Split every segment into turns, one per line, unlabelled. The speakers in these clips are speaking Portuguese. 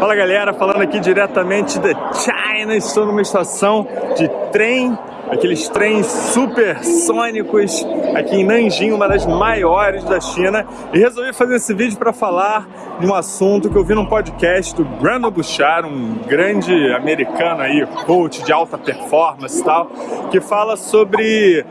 Fala galera, falando aqui diretamente da China, estou numa estação de trem, aqueles trens supersônicos aqui em Nanjing, uma das maiores da China, e resolvi fazer esse vídeo para falar de um assunto que eu vi num podcast do Brandon Bouchard, um grande americano aí, coach de alta performance e tal, que fala sobre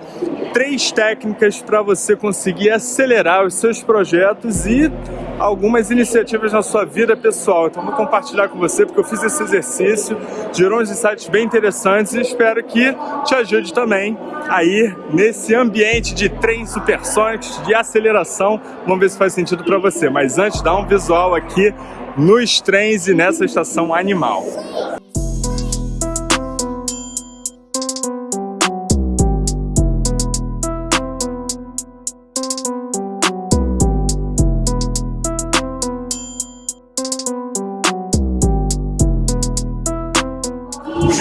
três técnicas para você conseguir acelerar os seus projetos e algumas iniciativas na sua vida pessoal. Então vou compartilhar com você porque eu fiz esse exercício, gerou uns insights bem interessantes e espero que te ajude também aí nesse ambiente de trens supersônicos, de aceleração. Vamos ver se faz sentido para você. Mas antes, dá um visual aqui nos trens e nessa estação animal.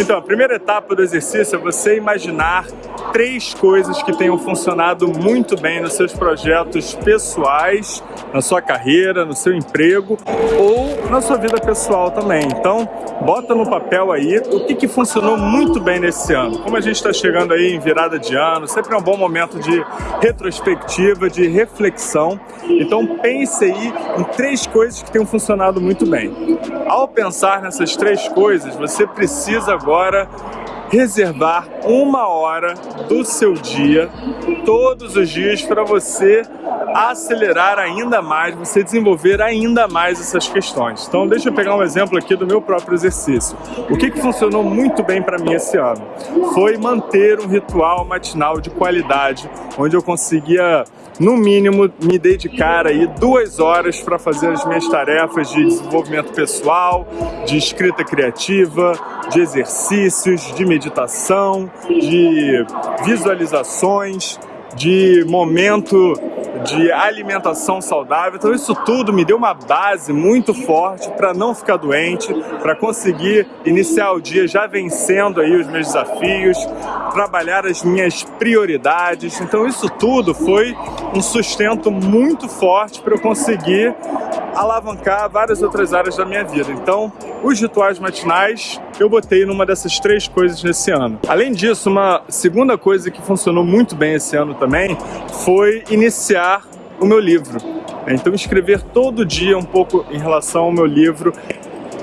Então, a primeira etapa do exercício é você imaginar três coisas que tenham funcionado muito bem nos seus projetos pessoais, na sua carreira, no seu emprego ou na sua vida pessoal também. Então, bota no papel aí o que, que funcionou muito bem nesse ano. Como a gente está chegando aí em virada de ano, sempre é um bom momento de retrospectiva, de reflexão. Então, pense aí em três coisas que tenham funcionado muito bem. Ao pensar nessas três coisas, você precisa agora reservar uma hora do seu dia, todos os dias, para você acelerar ainda mais, você desenvolver ainda mais essas questões. Então deixa eu pegar um exemplo aqui do meu próprio exercício. O que, que funcionou muito bem para mim esse ano? Foi manter um ritual matinal de qualidade, onde eu conseguia no mínimo, me dedicar aí duas horas para fazer as minhas tarefas de desenvolvimento pessoal, de escrita criativa, de exercícios, de meditação, de visualizações, de momento de alimentação saudável. Então isso tudo me deu uma base muito forte para não ficar doente, para conseguir iniciar o dia já vencendo aí os meus desafios, trabalhar as minhas prioridades. Então isso tudo foi um sustento muito forte para eu conseguir alavancar várias outras áreas da minha vida. Então, os rituais matinais eu botei numa dessas três coisas nesse ano. Além disso, uma segunda coisa que funcionou muito bem esse ano também foi iniciar o meu livro. Então, escrever todo dia um pouco em relação ao meu livro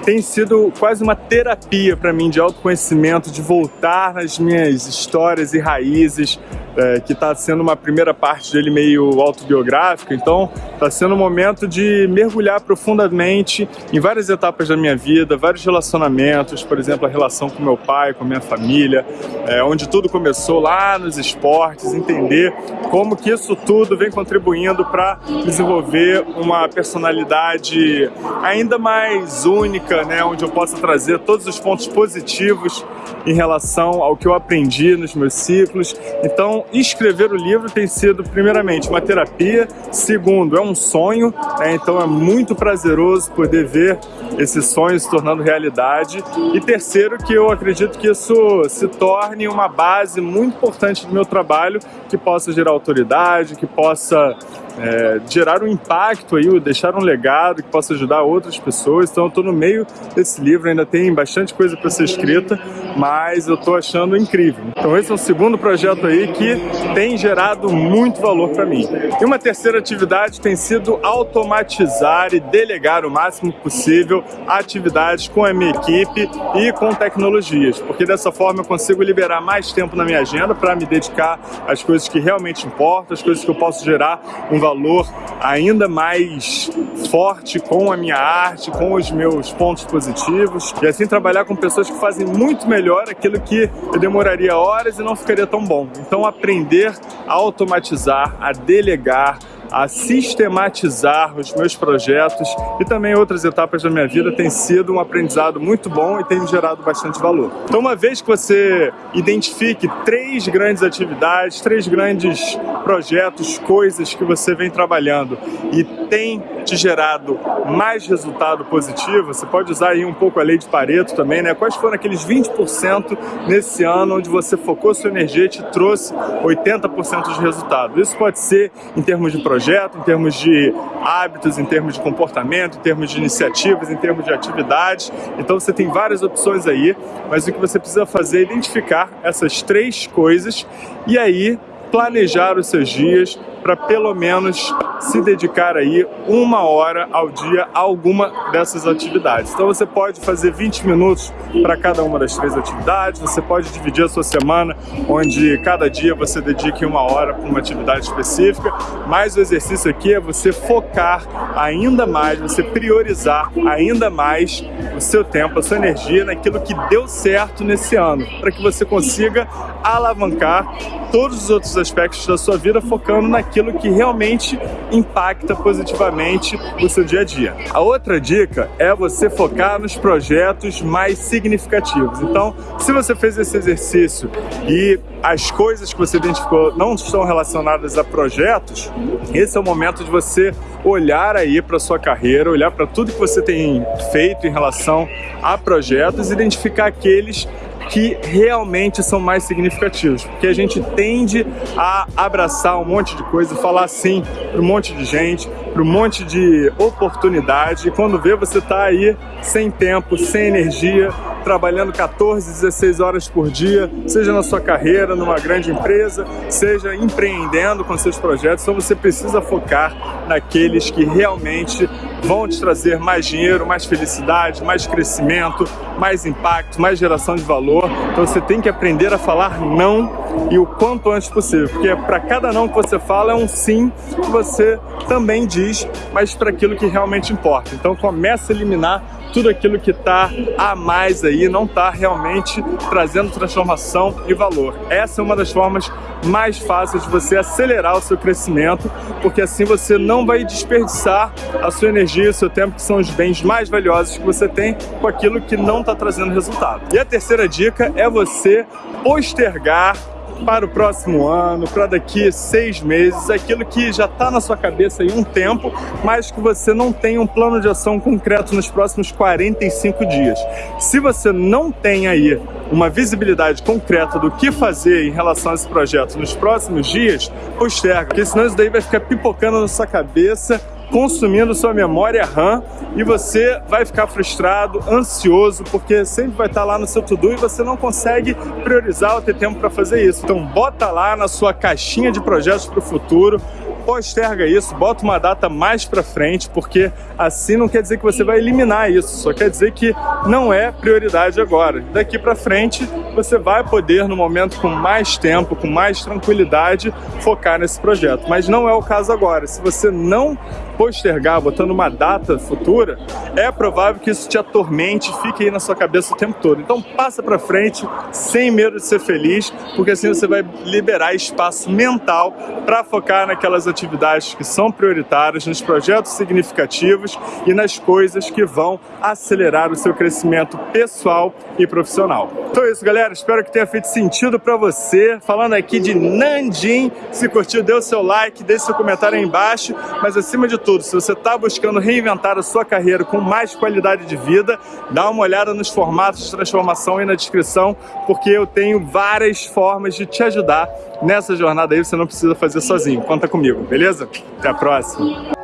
tem sido quase uma terapia para mim de autoconhecimento, de voltar nas minhas histórias e raízes, é, que está sendo uma primeira parte dele meio autobiográfica, então está sendo um momento de mergulhar profundamente em várias etapas da minha vida, vários relacionamentos, por exemplo, a relação com meu pai, com minha família, é, onde tudo começou lá nos esportes, entender como que isso tudo vem contribuindo para desenvolver uma personalidade ainda mais única, né, onde eu possa trazer todos os pontos positivos em relação ao que eu aprendi nos meus ciclos. Então, escrever o livro tem sido, primeiramente, uma terapia, segundo, é um sonho, né? então é muito prazeroso poder ver esse sonho se tornando realidade, e terceiro, que eu acredito que isso se torne uma base muito importante do meu trabalho, que possa gerar autoridade, que possa é, gerar um impacto aí, deixar um legado que possa ajudar outras pessoas. Então eu estou no meio desse livro, ainda tem bastante coisa para ser escrita, mas eu estou achando incrível. Então esse é o segundo projeto aí que tem gerado muito valor para mim. E uma terceira atividade tem sido automatizar e delegar o máximo possível atividades com a minha equipe e com tecnologias, porque dessa forma eu consigo liberar mais tempo na minha agenda para me dedicar às coisas que realmente importam, às coisas que eu posso gerar um valor ainda mais forte com a minha arte, com os meus pontos positivos e assim trabalhar com pessoas que fazem muito melhor aquilo que eu demoraria horas e não ficaria tão bom. Então aprender a automatizar, a delegar, a sistematizar os meus projetos e também outras etapas da minha vida tem sido um aprendizado muito bom e tem gerado bastante valor. Então uma vez que você identifique três grandes atividades, três grandes projetos, coisas que você vem trabalhando e tem te gerado mais resultado positivo, você pode usar aí um pouco a lei de Pareto também, né? Quais foram aqueles 20% nesse ano onde você focou sua energia e te trouxe 80% de resultado? Isso pode ser em termos de projeto, projeto, em termos de hábitos, em termos de comportamento, em termos de iniciativas, em termos de atividades. Então você tem várias opções aí, mas o que você precisa fazer é identificar essas três coisas e aí planejar os seus dias para pelo menos se dedicar aí uma hora ao dia a alguma dessas atividades. Então você pode fazer 20 minutos para cada uma das três atividades, você pode dividir a sua semana, onde cada dia você dedique uma hora para uma atividade específica, mas o exercício aqui é você focar ainda mais, você priorizar ainda mais o seu tempo, a sua energia naquilo que deu certo nesse ano, para que você consiga alavancar todos os outros aspectos da sua vida focando naquilo que realmente impacta positivamente o seu dia a dia. A outra dica é você focar nos projetos mais significativos. Então, se você fez esse exercício e as coisas que você identificou não estão relacionadas a projetos, esse é o momento de você olhar aí para sua carreira, olhar para tudo que você tem feito em relação a projetos, identificar aqueles que realmente são mais significativos, porque a gente tende a abraçar um monte de coisa, falar sim para um monte de gente, para um monte de oportunidade, e quando vê você está aí sem tempo, sem energia, trabalhando 14, 16 horas por dia, seja na sua carreira, numa grande empresa, seja empreendendo com seus projetos, então você precisa focar naqueles que realmente vão te trazer mais dinheiro, mais felicidade, mais crescimento, mais impacto, mais geração de valor. Então você tem que aprender a falar não e o quanto antes possível, porque para cada não que você fala é um sim que você também diz, mas para aquilo que realmente importa. Então começa a eliminar tudo aquilo que está a mais aí, não está realmente trazendo transformação e valor. Essa é uma das formas mais fáceis de você acelerar o seu crescimento, porque assim você não vai desperdiçar a sua energia o seu tempo, que são os bens mais valiosos que você tem, com aquilo que não está trazendo resultado. E a terceira dica é você postergar para o próximo ano, para daqui seis meses, aquilo que já está na sua cabeça em um tempo, mas que você não tem um plano de ação concreto nos próximos 45 dias. Se você não tem aí uma visibilidade concreta do que fazer em relação a esse projeto nos próximos dias, posterga, porque senão isso daí vai ficar pipocando na sua cabeça consumindo sua memória RAM e você vai ficar frustrado, ansioso, porque sempre vai estar lá no seu to-do e você não consegue priorizar ou ter tempo para fazer isso. Então bota lá na sua caixinha de projetos para o futuro, posterga isso, bota uma data mais para frente, porque assim não quer dizer que você vai eliminar isso, só quer dizer que não é prioridade agora. Daqui para frente, você vai poder, no momento com mais tempo, com mais tranquilidade, focar nesse projeto. Mas não é o caso agora. Se você não postergar, botando uma data futura, é provável que isso te atormente, fique aí na sua cabeça o tempo todo. Então passa para frente, sem medo de ser feliz, porque assim você vai liberar espaço mental para focar naquelas atividades que são prioritárias, nos projetos significativos e nas coisas que vão acelerar o seu crescimento pessoal e profissional. Então é isso, galera. Espero que tenha feito sentido para você. Falando aqui de Nandim, se curtiu, dê o seu like, deixe seu comentário aí embaixo, mas acima de tudo, se você está buscando reinventar a sua carreira com mais qualidade de vida, dá uma olhada nos formatos de transformação aí na descrição, porque eu tenho várias formas de te ajudar nessa jornada aí, você não precisa fazer sozinho. Conta comigo, beleza? Até a próxima!